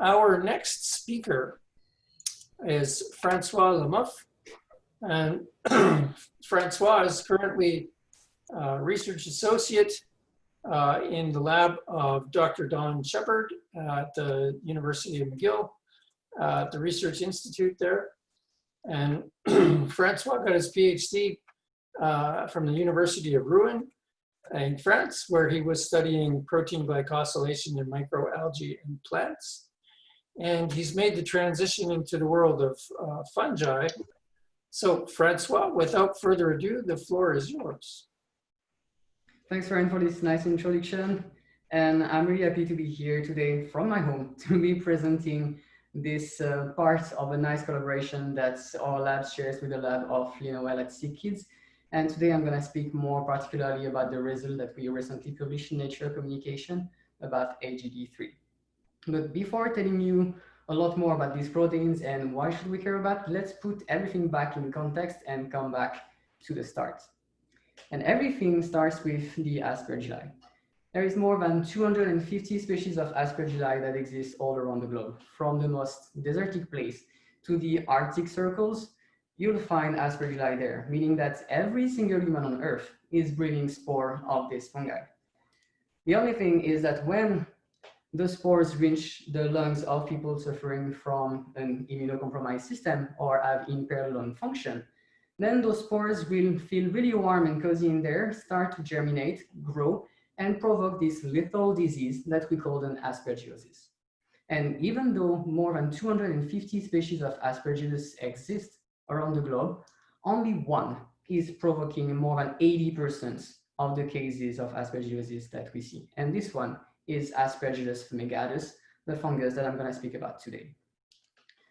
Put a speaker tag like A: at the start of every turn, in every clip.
A: our next speaker is Francois Lemouf. And Francois is currently a research associate uh, in the lab of Dr. Don Shepard at the University of McGill, uh, the Research Institute there. And Francois got his PhD uh, from the University of Rouen in France, where he was studying protein glycosylation in microalgae and plants. And he's made the transition into the world of uh, fungi. So Francois, without further ado, the floor is yours.
B: Thanks, Ryan, for this nice introduction. And I'm really happy to be here today from my home to be presenting this uh, part of a nice collaboration that our lab shares with the lab of Lina Well at SickKids. And today I'm going to speak more particularly about the result that we recently published in Nature Communication about AGD3. But before telling you a lot more about these proteins and why should we care about, let's put everything back in context and come back to the start. And everything starts with the aspergilli. There is more than 250 species of aspergilli that exist all around the globe, from the most desertic place to the Arctic circles you'll find aspergilli there, meaning that every single human on earth is breathing spore of this fungi. The only thing is that when the spores reach the lungs of people suffering from an immunocompromised system or have impaired lung function, then those spores will feel really warm and cozy in there, start to germinate, grow, and provoke this lethal disease that we call an aspergillosis. And even though more than 250 species of aspergillus exist, around the globe, only one is provoking more than 80% of the cases of aspergillosis that we see. And this one is Aspergillus fumigatus, the fungus that I'm going to speak about today.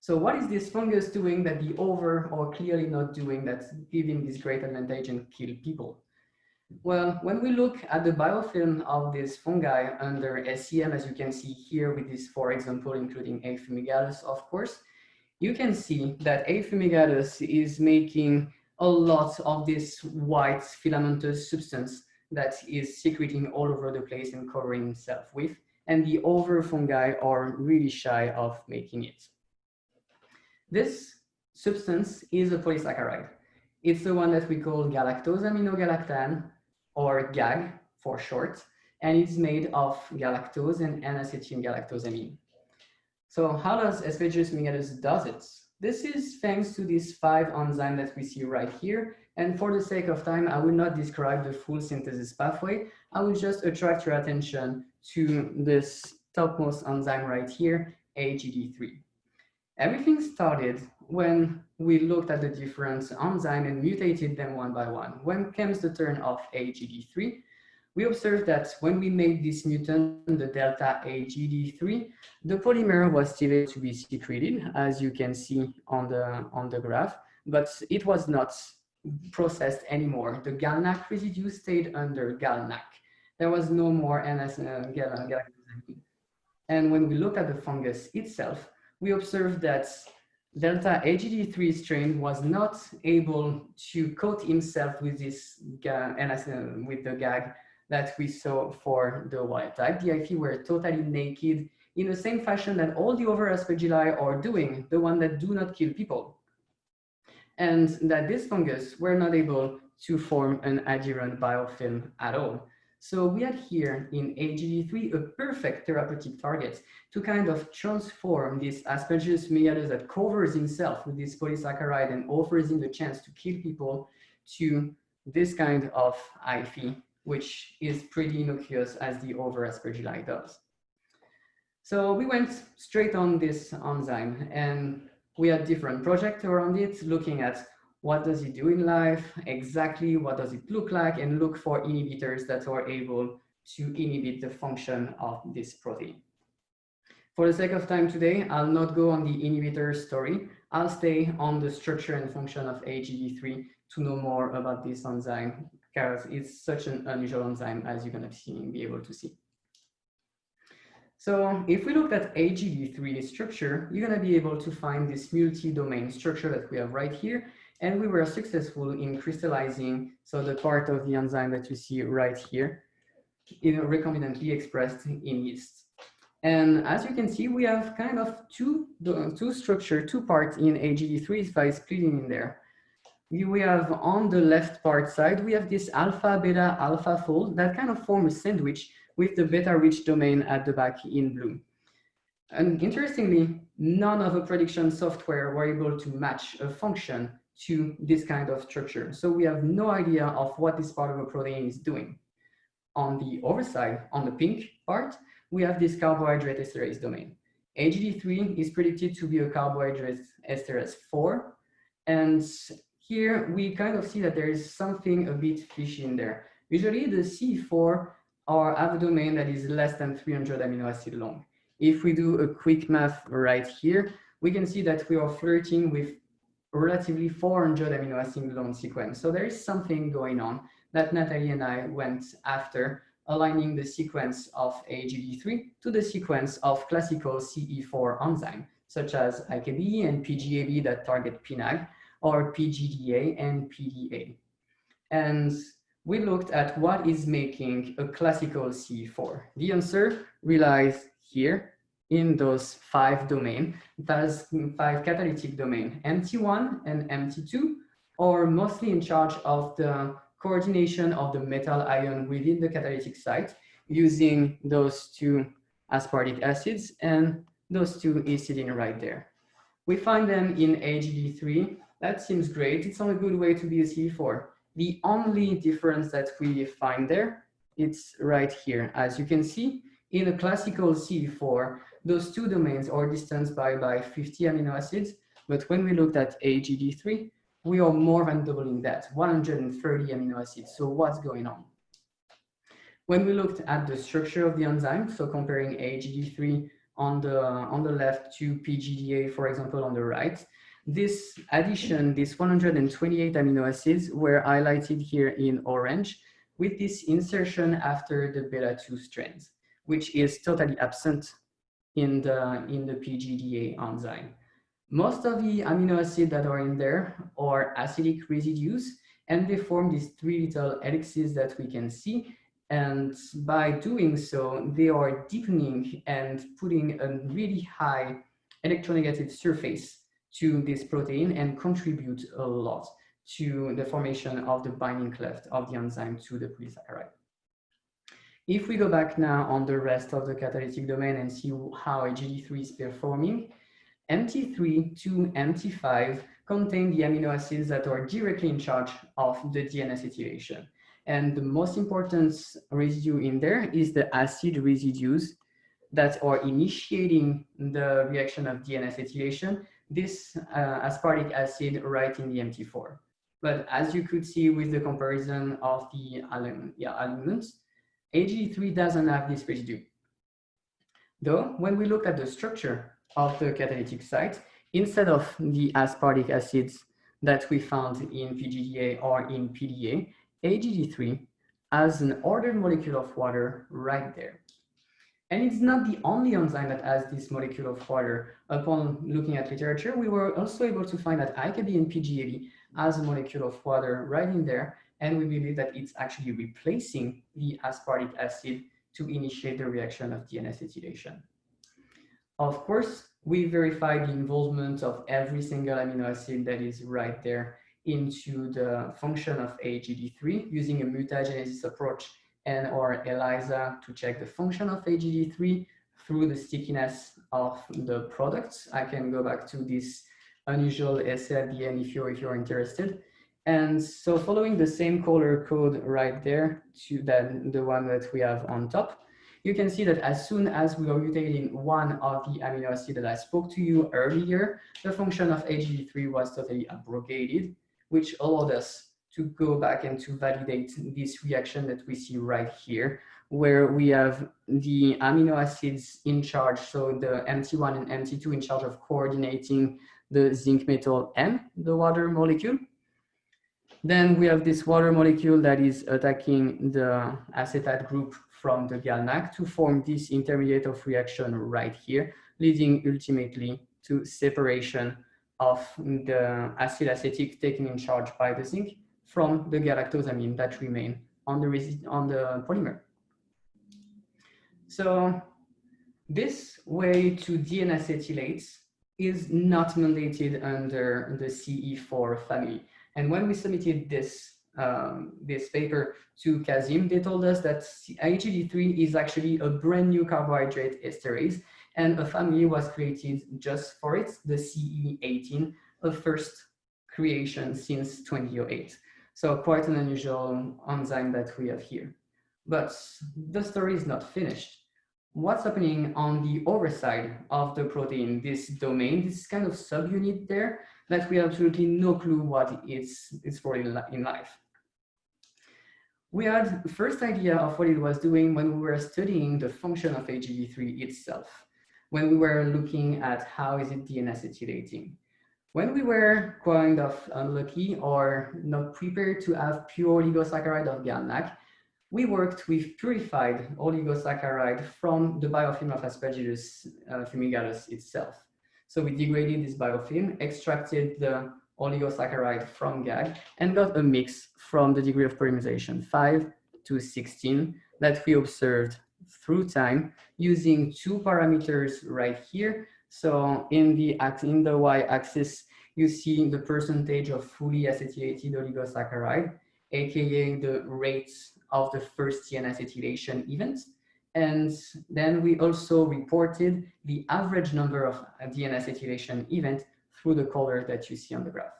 B: So what is this fungus doing that the over or clearly not doing that's giving this great advantage and kill people? Well, when we look at the biofilm of this fungi under SEM, as you can see here with this, for example, including A. fumigatus, of course, you can see that A. fumigatus is making a lot of this white filamentous substance that is secreting all over the place and covering itself with, and the over fungi are really shy of making it. This substance is a polysaccharide. It's the one that we call galactosaminogalactan, or GAG for short, and it's made of galactose and N-acetylgalactosamine. So how does Aspergillus fumigatus does it? This is thanks to these five enzymes that we see right here. And for the sake of time, I will not describe the full synthesis pathway. I will just attract your attention to this topmost enzyme right here, AGD3. Everything started when we looked at the different enzymes and mutated them one by one. When comes the turn of AGD3, we observed that when we made this mutant, the delta AGD3, the polymer was still able to be secreted, as you can see on the, on the graph, but it was not processed anymore. The GalNAc residue stayed under GalNAc. There was no more NS uh, And when we look at the fungus itself, we observed that delta AGD3 strain was not able to coat himself with this uh, with the GAG that we saw for the wild type. The IP were totally naked in the same fashion that all the other aspergilli are doing, the one that do not kill people. And that this fungus were not able to form an adherent biofilm at all. So we had here in AGD3 a perfect therapeutic target to kind of transform this Aspergillus fumigatus that covers himself with this polysaccharide and offers him the chance to kill people to this kind of IP which is pretty innocuous as the over aspergilli does. So we went straight on this enzyme and we had different projects around it, looking at what does it do in life, exactly what does it look like, and look for inhibitors that are able to inhibit the function of this protein. For the sake of time today, I'll not go on the inhibitor story. I'll stay on the structure and function of AGD3 to know more about this enzyme because it's such an unusual enzyme as you're going to see, be able to see. So if we look at AGD3 structure, you're going to be able to find this multi-domain structure that we have right here. And we were successful in crystallizing, so the part of the enzyme that you see right here, know, recombinantly expressed in yeast. And as you can see, we have kind of two, two structure, two parts in AGD3 by splitting in there. We have on the left part side, we have this alpha, beta, alpha fold that kind of form a sandwich with the beta rich domain at the back in blue. And interestingly, none of the prediction software were able to match a function to this kind of structure. So we have no idea of what this part of a protein is doing. On the other side, on the pink part, we have this carbohydrate esterase domain. AGD3 is predicted to be a carbohydrate esterase 4. And here we kind of see that there is something a bit fishy in there. Usually the C4 are have a domain that is less than 300 amino acid long. If we do a quick math right here, we can see that we are flirting with relatively 400 amino acid long sequence. So there is something going on that Natalie and I went after aligning the sequence of AGD3 to the sequence of classical CE4 enzyme, such as IKB and PGAB that target PNAG, or PGDA and PDA. And we looked at what is making a classical CE4. The answer relies here in those five domain, those five catalytic domain, MT1 and MT2 are mostly in charge of the coordination of the metal ion within the catalytic site using those two aspartic acids and those two histidine right there. We find them in AGD3. That seems great. It's not a good way to be a CE4. The only difference that we find there, it's right here. As you can see, in a classical C4, those two domains are distanced by, by 50 amino acids. But when we looked at AGD3, we are more than doubling that, 130 amino acids. So what's going on? When we looked at the structure of the enzyme, so comparing AGD3 on the, on the left to PGDA, for example, on the right, this addition, these 128 amino acids were highlighted here in orange with this insertion after the beta-2 strands, which is totally absent in the, in the PGDA enzyme. Most of the amino acids that are in there are acidic residues, and they form these three little helices that we can see. And by doing so, they are deepening and putting a really high electronegative surface to this protein and contribute a lot to the formation of the binding cleft of the enzyme to the polysaccharide. If we go back now on the rest of the catalytic domain and see how AGD3 is performing, MT3 to MT5 contain the amino acids that are directly in charge of the DNA acetylation. And the most important residue in there is the acid residues that are initiating the reaction of DNA acetylation, this uh, aspartic acid right in the MT4. But as you could see with the comparison of the elements, AG3 doesn't have this residue. Though, when we look at the structure of the catalytic site instead of the aspartic acids that we found in PGDA or in PDA, AGD3 has an ordered molecule of water right there. And it's not the only enzyme that has this molecule of water. Upon looking at literature, we were also able to find that IKB and PGAB has a molecule of water right in there. And we believe that it's actually replacing the aspartic acid to initiate the reaction of DNA acetylation. Of course, we verify the involvement of every single amino acid that is right there into the function of AGD3 using a mutagenesis approach and or ELISA to check the function of AGD3 through the stickiness of the products. I can go back to this unusual essay at the end if you're, if you're interested. And so following the same color code right there to that, the one that we have on top, you can see that as soon as we are mutating one of the amino acids that I spoke to you earlier, the function of AGD3 was totally abrogated, which allowed us to go back and to validate this reaction that we see right here, where we have the amino acids in charge, so the MT1 and MT2 in charge of coordinating the zinc metal M, the water molecule. Then we have this water molecule that is attacking the acetate group from the GalNAc to form this intermediate of reaction right here, leading ultimately to separation of the acyl acetic taken in charge by the zinc from the galactosamine that remain on the, on the polymer. So this way to deacetylates is not mandated under the CE4 family. And when we submitted this um, this paper to Kazim, they told us that IgG3 is actually a brand new carbohydrate esterase and a family was created just for it, the CE18, a first creation since 2008. So quite an unusual enzyme that we have here. But the story is not finished. What's happening on the other side of the protein, this domain, this kind of subunit there, that we have absolutely no clue what it's, it's for in, in life we had the first idea of what it was doing when we were studying the function of IgG3 itself, when we were looking at how is it deacetylating. When we were kind of unlucky or not prepared to have pure oligosaccharide of GalNAc, we worked with purified oligosaccharide from the biofilm of Aspergillus uh, fumigatus itself. So we degraded this biofilm, extracted the oligosaccharide from GAG and got a mix from the degree of polymerization 5 to 16 that we observed through time using two parameters right here. So in the, in the y-axis, you see the percentage of fully acetylated oligosaccharide, aka the rates of the first deacetylation event. And then we also reported the average number of DNA deacetylation event through the color that you see on the graph.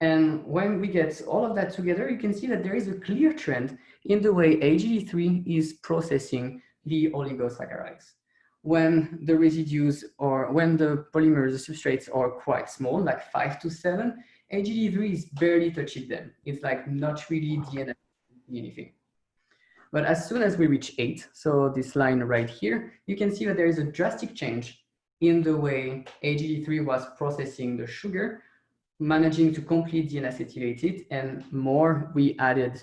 B: And when we get all of that together, you can see that there is a clear trend in the way IgG3 is processing the oligosaccharides. When the residues or when the polymers, the substrates are quite small, like five to seven, AGD3 is barely touching them. It's like not really DNA anything. But as soon as we reach eight, so this line right here, you can see that there is a drastic change in the way AGD3 was processing the sugar, managing to complete deacetylated it, and more we added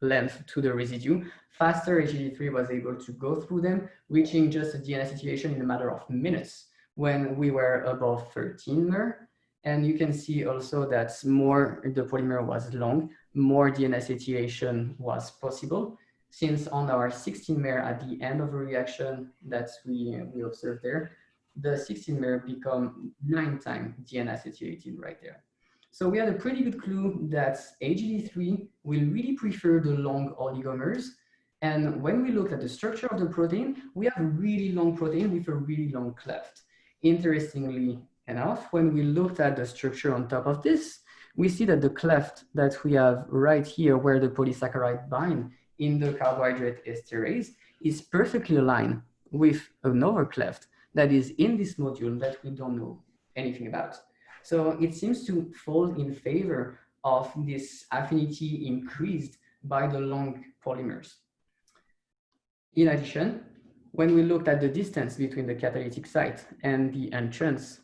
B: length to the residue, faster IgG3 was able to go through them, reaching just a deacetylation in a matter of minutes when we were above 13 mer. And you can see also that more the polymer was long, more deacetylation was possible since on our 16 mer at the end of a reaction that we, we observed there, the 16 mer become nine times DNA deacetylated right there. So we had a pretty good clue that AGD3 will really prefer the long oligomers. And when we looked at the structure of the protein, we have a really long protein with a really long cleft. Interestingly enough, when we looked at the structure on top of this, we see that the cleft that we have right here where the polysaccharide bind in the carbohydrate esterase is perfectly aligned with another cleft that is in this module that we don't know anything about. So it seems to fall in favor of this affinity increased by the long polymers. In addition, when we looked at the distance between the catalytic site and the entrance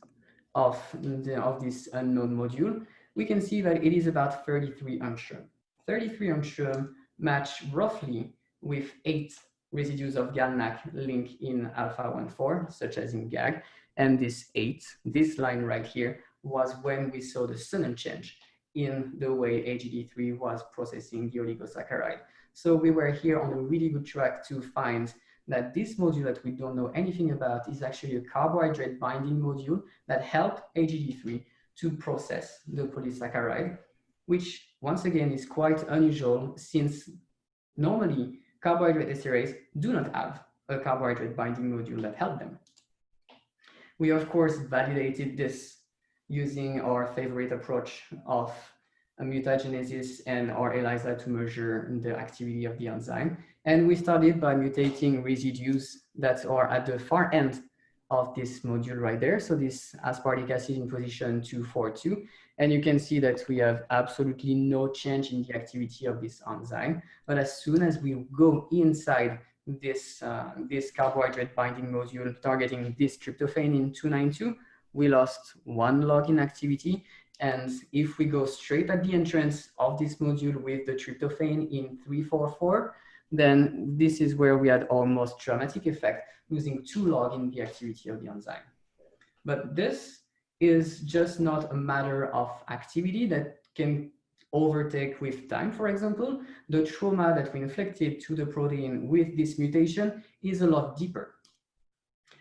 B: of, the, of this unknown module, we can see that it is about 33 angstrom. 33 angstrom match roughly with eight residues of GalNAc link in alpha 1,4, such as in GAG. And this eight, this line right here, was when we saw the sudden change in the way IgG3 was processing the oligosaccharide. So we were here on a really good track to find that this module that we don't know anything about is actually a carbohydrate binding module that helped IgG3 to process the polysaccharide, which once again is quite unusual since normally carbohydrate esterase do not have a carbohydrate binding module that help them. We of course validated this using our favorite approach of mutagenesis and our ELISA to measure the activity of the enzyme. And we started by mutating residues that are at the far end of this module right there. So this aspartic acid in position 242. And you can see that we have absolutely no change in the activity of this enzyme. But as soon as we go inside this, uh, this carbohydrate binding module targeting this tryptophan in 292, we lost one log in activity. And if we go straight at the entrance of this module with the tryptophan in 344, then this is where we had almost dramatic effect, losing two log in the activity of the enzyme. But this is just not a matter of activity that can overtake with time, for example. The trauma that we inflicted to the protein with this mutation is a lot deeper.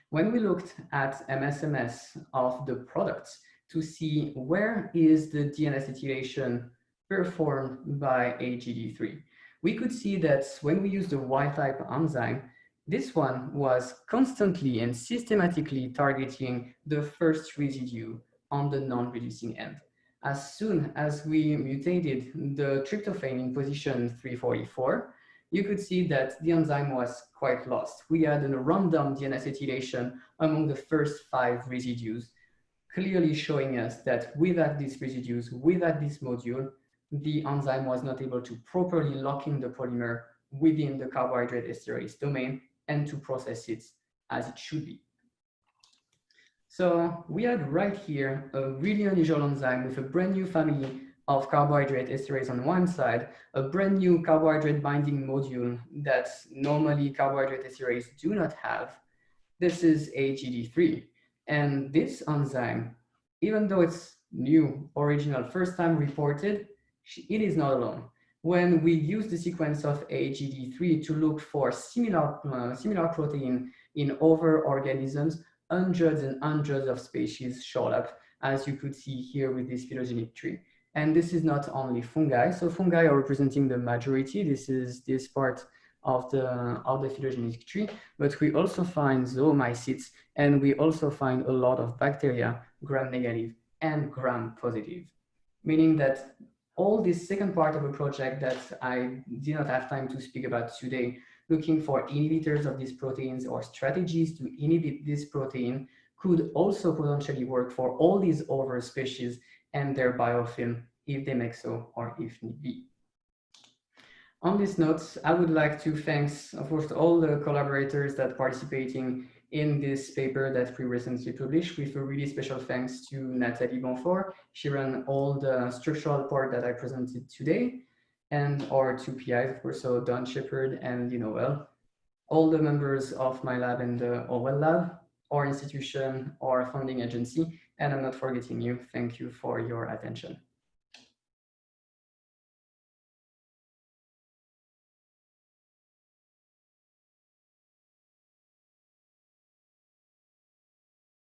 B: When we looked at MSMS of the products to see where is the DNA performed by AGD3, we could see that when we use the Y-type enzyme, this one was constantly and systematically targeting the first residue on the non-reducing end. As soon as we mutated the tryptophan in position 344, you could see that the enzyme was quite lost. We had a random DNA acetylation among the first five residues, clearly showing us that without these residues, without this module, the enzyme was not able to properly lock in the polymer within the carbohydrate esterase domain and to process it as it should be. So we had right here a really unusual enzyme with a brand new family of carbohydrate esterase on one side, a brand new carbohydrate binding module that normally carbohydrate esterase do not have. This is AGD3. And this enzyme, even though it's new, original, first time reported, it is not alone. When we use the sequence of AGD3 to look for similar, uh, similar protein in other organisms, hundreds and hundreds of species showed up, as you could see here with this phylogenetic tree. And this is not only fungi. So fungi are representing the majority. This is this part of the, of the phylogenetic tree, but we also find zoomycetes and we also find a lot of bacteria, gram negative and gram positive, meaning that all this second part of a project that I did not have time to speak about today, looking for inhibitors of these proteins or strategies to inhibit this protein could also potentially work for all these other species and their biofilm if they make so or if need be. On this note, I would like to thank, of course, all the collaborators that participating in this paper that we recently published with a really special thanks to Nathalie Bonfort. She ran all the structural part that I presented today and our two PIs, of course, so Don Shepard and Lynn Owell, all the members of my lab and the Owell lab, our institution, our funding agency, and I'm not forgetting you. Thank you for your attention.